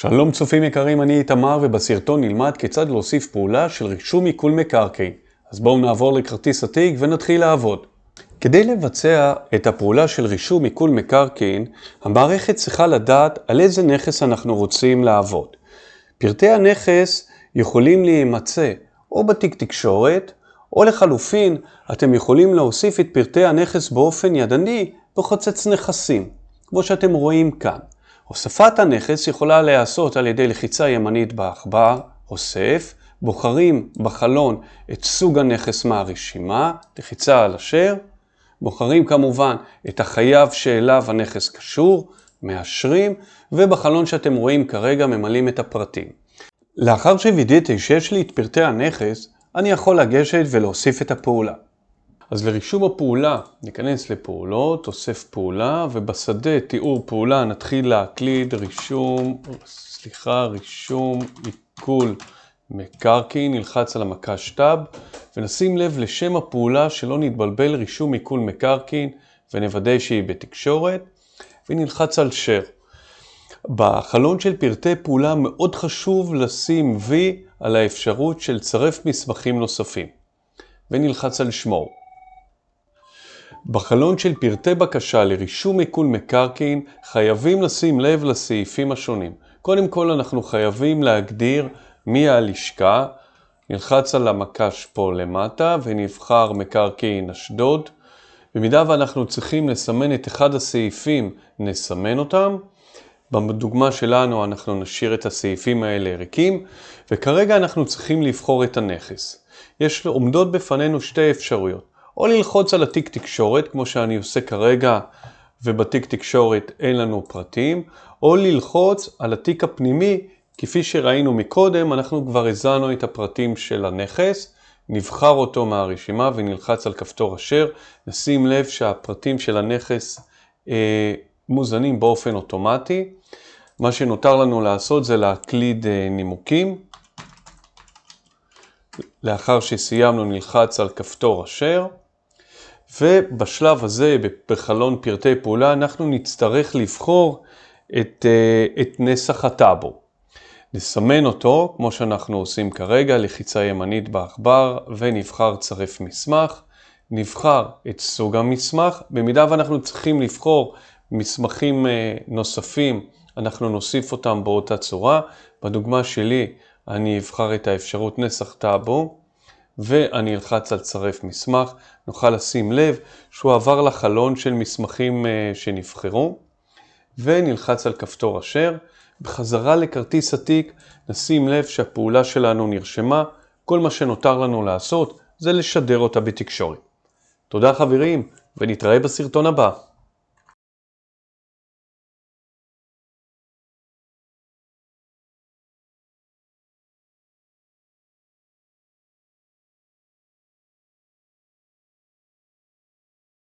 שלום צופים יקרים, אני איתמר ובסרטון נלמד כיצד להוסיף פעולה של רישום עיקול מקרקעין. אז בואו נעבור לכרטיס התיק ונתחיל לעבוד. כדי לבצע את הפעולה של רישום עיקול מקרקעין, המערכת צריכה לדעת על איזה נכס אנחנו רוצים לעבוד. פרטי הנכס יכולים להימצא או בתיק תקשורת, או לחלופין, אתם יכולים להוסיף את פרטי הנכס באופן ידני בחוצץ נכסים, כמו שאתם רואים כאן. הוספת הנכס יכולה להיעשות על ידי לחיצה ימנית בעכבר, אוסף, בוחרים בחלון את סוג הנכס מהרשימה, לחיצה על אשר, בוחרים כמובן את החייב שאליו הנכס קשור, מאשרים, ובחלון שאתם רואים כרגע ממלאים את הפרטים. לאחר שווידאתי שיש לי את פרטי הנכס, אני יכול לגשת ולהוסיף את הפעולה. אז לרישום הפעולה ניכנס לפעולות, אוסף פעולה, ובשדה תיאור פעולה נתחיל להקליד רישום, סליחה, רישום עיכול מקרקעין, נלחץ על המקש טאב, ונשים לב לשם הפעולה שלא נתבלבל רישום עיכול מקרקעין, ונוודא שהיא בתקשורת, ונלחץ על share. בחלון של פרטי פעולה מאוד חשוב לשים V על האפשרות של צרף מסמכים נוספים, ונלחץ על שמור. בחלון של פרטי בקשה לרישום עיקול מקרקעין חייבים לשים לב לסעיפים השונים. קודם כל אנחנו חייבים להגדיר מי הלשכה, נלחץ על המקש פה למטה ונבחר מקרקעין אשדוד. במידה ואנחנו צריכים לסמן את אחד הסעיפים, נסמן אותם. בדוגמה שלנו אנחנו נשאיר את הסעיפים האלה ריקים, וכרגע אנחנו צריכים לבחור את הנכס. יש עומדות בפנינו שתי אפשרויות. או ללחוץ על התיק תקשורת, כמו שאני עושה כרגע, ובתיק תקשורת אין לנו פרטים, או ללחוץ על התיק הפנימי, כפי שראינו מקודם, אנחנו כבר הזנו את הפרטים של הנכס, נבחר אותו מהרשימה ונלחץ על כפתור אשר, נשים לב שהפרטים של הנכס אה, מוזנים באופן אוטומטי. מה שנותר לנו לעשות זה להקליד אה, נימוקים. לאחר שסיימנו נלחץ על כפתור אשר. ובשלב הזה, בחלון פרטי פעולה, אנחנו נצטרך לבחור את, אה, את נסח הטאבו. נסמן אותו, כמו שאנחנו עושים כרגע, לחיצה ימנית בעכבר, ונבחר צרף מסמך. נבחר את סוג המסמך. במידה ואנחנו צריכים לבחור מסמכים אה, נוספים, אנחנו נוסיף אותם באותה צורה. בדוגמה שלי, אני אבחר את האפשרות נסח טאבו. ואני אלחץ על צרף מסמך, נוכל לשים לב שהוא עבר לחלון של מסמכים אה, שנבחרו, ונלחץ על כפתור אשר. בחזרה לכרטיס התיק נשים לב שהפעולה שלנו נרשמה, כל מה שנותר לנו לעשות זה לשדר אותה בתקשורת. תודה חברים, ונתראה בסרטון הבא.